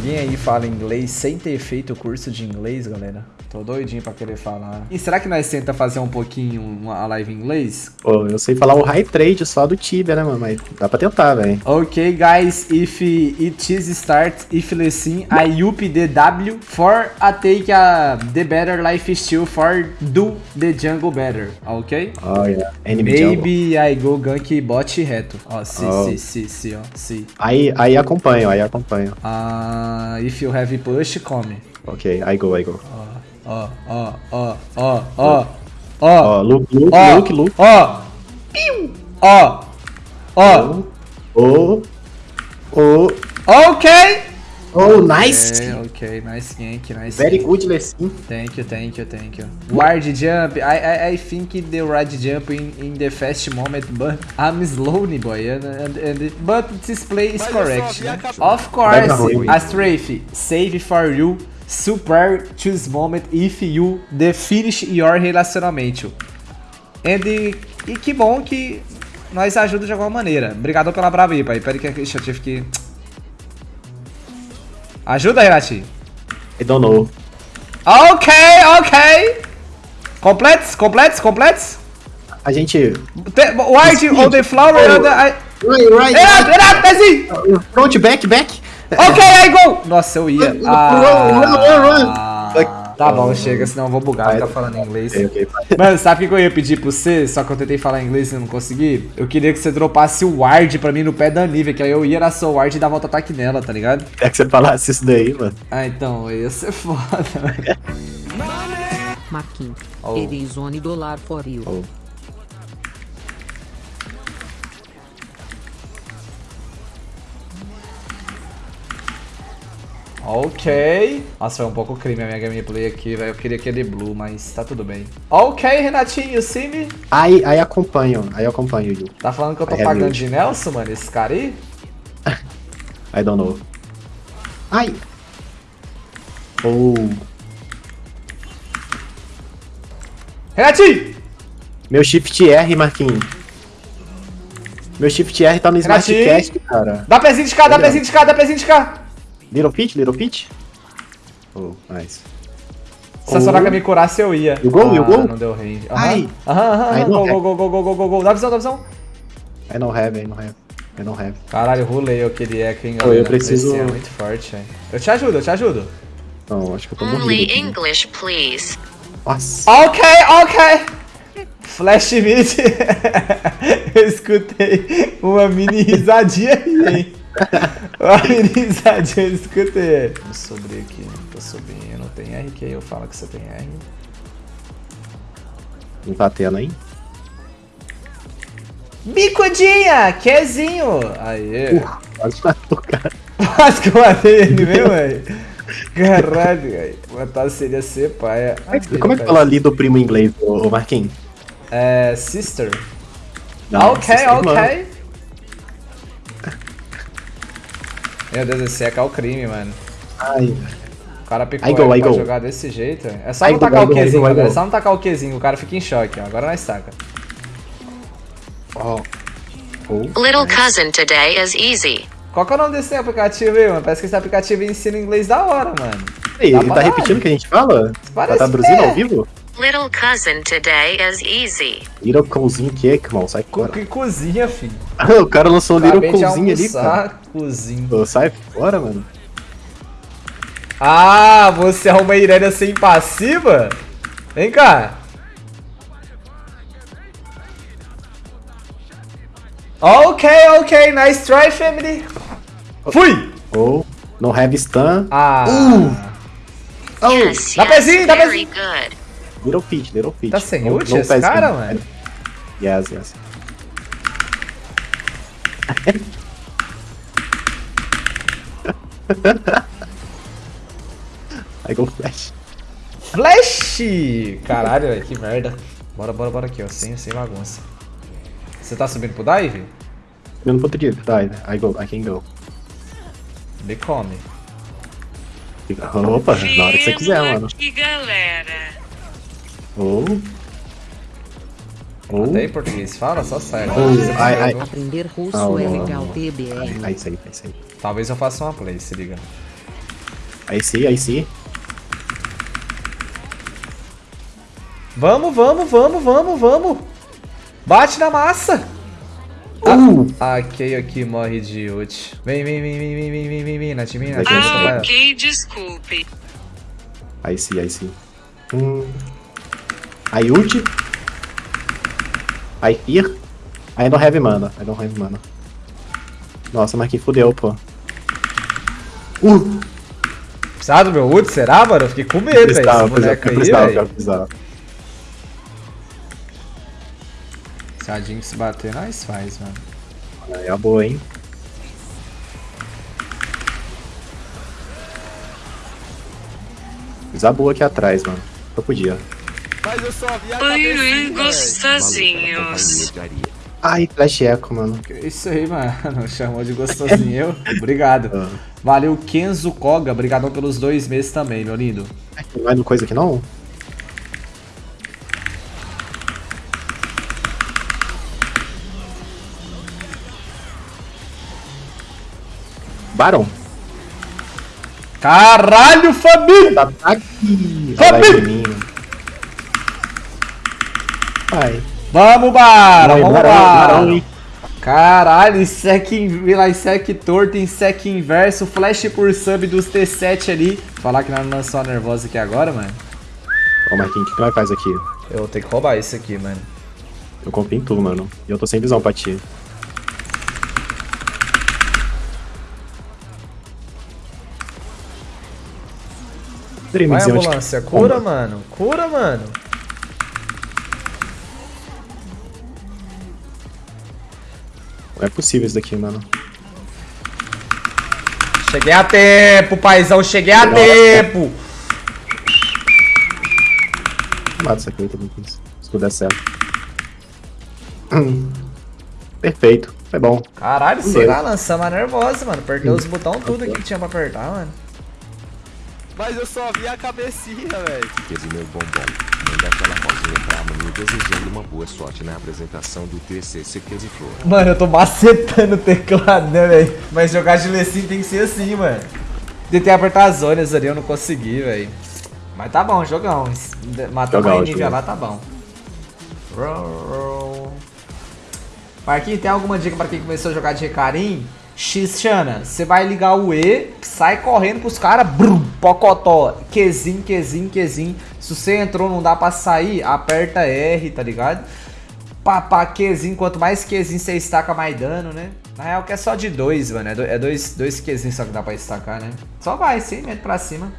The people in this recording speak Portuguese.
Alguém aí fala inglês sem ter feito o curso de inglês, galera? Tô doidinho pra querer falar. E será que nós tenta fazer um pouquinho uma live em inglês? Pô, eu sei falar o high trade só do Tibia, né, mano? Mas dá pra tentar, velho. Ok, guys, if it is start, if listen, I up the W for a take a the better life steal for do the jungle better, ok? Oh, yeah. Enemy jungle. Maybe I go gank bot reto. Ó, si, Oh. si, si, si, ó, si. Aí, aí acompanho, aí acompanho. Ah, if you have push, come. Ok, I go, I go. Ó, ó, ó, ó, ó, Ó, Luke, Luke, ó, Luke, Luke. ó, Piu. ó, ó, Oh, oh, ok. oh, nice. É, ok, nice gank, nice Very gank. good, Lessin. Thank you, thank you, thank you. Ward jump, I, I, I think the wide jump in, in the fast moment, but I'm slowly boy, and, and, and but this play is correct. né? Of course, Vai pra ruim. a strafe, save for you, super choose moment if you the finish your relacionamento. And, e que bom que nós ajuda de alguma maneira. Obrigado pela brava aí, pai. Peraí que eu tive que... Ajuda, Renatinho. I don't know. Ok, ok. Completes, completes, completes. A gente... Te- Wide on the flower Oh. I... Right, right, Renato, Renato, pezinho! Front, back, back. Ok, aí, go! Nossa, eu ia. Run, Ah, run, tá bom, chega, senão eu vou bugar, ficar falando inglês. Mano, sabe o que eu ia pedir pra você? Só que eu tentei falar inglês e não consegui. Eu queria que você dropasse o ward pra mim no pé da Nivea, que aí eu ia na sua ward e dava outro ataque nela, tá ligado? É que você falasse isso daí, mano. Ah, então, ia ser foda, velho. Marquinhos. Oh. It is one dollar for you. Oh. Ok. Nossa, foi um pouco crime a minha gameplay aqui, velho. Eu queria aquele blue, mas tá tudo bem. Ok, Renatinho, me? Aí, aí acompanho, aí acompanho, Yu. Tá falando que eu tô I have pagando de Nelson, mano, esse cara aí? I don't know. Ai! Oh, Renatinho! meu Shift R, Marquinhos. Meu Shift R tá no Renatinho. Smartcast, cara. Dá pezinho de cá, dá pezinho de cá, dá pezinho de cá! Little Pitch, Little Pitch. Oh, nice. Se a Soraka me curasse, eu ia. You go, you ah, go. não deu range. Aham, Ai. aham, aham. Não Go, go, go, go, go, go, go, go. Dá visão, dá visão. I don't have, I don't have. I don't have. Caralho, rolei aquele eco, hein, galera. eu preciso- Esse é muito forte, velho. Eu te ajudo, eu te ajudo. Não, acho que eu tô Only morrendo. aqui. English, please. Nossa. Ok, ok. Flash mid. eu escutei uma mini risadinha aí, hein. Uma mini risadinha, eu escutei. Vou subir aqui, tô subindo. Tem R que eu falo que você tem R. Não tá tendo aí? Bicudinha, quezinho. Aê. Quase matou cara. Quase que eu matei ele mesmo, velho. Caralho, velho. Matar seria ser pai. Como é que fala ali do primo em inglês, ô, Marquinhos? É, sister. Não, ok, têm mano. Meu Deus, esse é o crime, mano. Ai, O cara picou I go, pra go. jogar desse jeito. É só I não go, tacar o go, I Qzinho, galera. É só não tacar o Qzinho, o cara fica em choque, ó. Agora nós taca. ó. Oh, Little nice. cousin today is easy. Qual que é o nome desse aplicativo aí, mano? Parece que esse aplicativo ensina inglês da hora, mano. Ei, ele tá repetindo o que a gente fala? Parece tá traduzindo que é. ao vivo? Little cousin today is easy. Little Cozinho que, irmão, sai fora. que cozinha, filho. o cara lançou um Little Acabei de Cozinho ali, cara. cozinha. Sai fora, mano. Ah, você é uma Irélia sem passiva? Vem cá. Ok, ok, nice try, family. Fui! Ou, não have stun. Ah, Oh, Yes, Dá yes, pezinho, dá pezinho. good. Little Peach, Little Peach. Tá sem ult esse cara, mano? Yes, yes. I go flash. Flash! Caralho, velho, que merda. Bora, bora, bora aqui, ó, sem, sem bagunça. Você tá subindo pro dive? Eu não poderia, tá, I go, I can go. Me come. Opa, na hora que você quiser, mano. Que galera. Ou. Ou. Até em português fala, só sai. Oh, Você ai, tá ai. Aprender russo Ah, é legal. TBR. Aí, isso aí, isso aí. Talvez eu faça uma play, se liga. Aí sim, aí sim. Vamos, vamos, vamos, vamos, vamos. Bate na massa. Uh! Ah, ok, aqui morre de ult. Vem, vem, vem, vem, vem, vem, vem, vem, vem. Ah, ok, desculpe. Aí sim, aí sim. Hum. Aí ult. Aí fear. Aí não have mana. Aí não have mana. Nossa, mas que fudeu, pô. Uh! Precisava do meu ult, será, mano? Eu fiquei com medo, velho. Esse Precisava, boneco aí, precisava, velho. precisava. Se a Jinx bater, nós faz, mano. Aí é boa, hein? Boa aqui atrás, mano. Eu podia. Mas eu só vi a gostosinhos. Ai, flash echo, mano. Que Isso aí, mano. Chamou de gostosinho eu. Obrigado. Ah. Valeu, Kenzo Koga. Obrigadão pelos dois meses também, meu lindo. Tem mais coisa aqui não? Baron. Caralho, família! Tá aqui. Fabi! Vai. Vamos, Bara! Vai, Vamos, Barão, Bara! Caralho, sec, sec torto em sec inverso, flash por sub dos T7 ali. Falar que nós não lançou a nervosa aqui agora, mano. Ô, Marquinhos, o que que nós faz aqui? Eu vou ter que roubar isso aqui, mano. Eu confio em tu, mano. E eu tô sem visão pra ti. Vai, ambulância, cura, mano. Cura, mano. Não é possível isso daqui, mano. Cheguei a tempo, paizão, cheguei a Nossa. tempo. Mata isso aqui, também. Se puder certo. Hum. Perfeito. Foi bom. Caralho, Dois. será? Lançamos a nervosa, mano. Apertei os botões tudo que tinha pra apertar, mano. Mas eu só vi a cabecinha, velho. Meu bombom. Manda aquela pausinha pra Manu desejando uma boa sorte na apresentação do TCC Case Flor. Mano, eu tô macetando o teclado, né, velho? Mas jogar de Lecim tem que ser assim, mano. Tentei apertar as zonas ali, eu não consegui, velho. Mas tá bom, jogão. Matamos Jogão, aí nível lá, tá bom. Marquinhos, tem alguma dica pra quem começou a jogar de recarim? Xana, você vai ligar o E, sai correndo pros caras, brum, pocotó, Qzinho, Qzinho, Qzinho. Se você entrou não dá pra sair, aperta R, tá ligado? Papá, Qzinho, quanto mais Qzinho você estaca, mais dano, né? Na real que é só de dois, mano, é é dois, dois Qzinhos só que dá pra estacar, né? Só vai, sim, mete pra cima.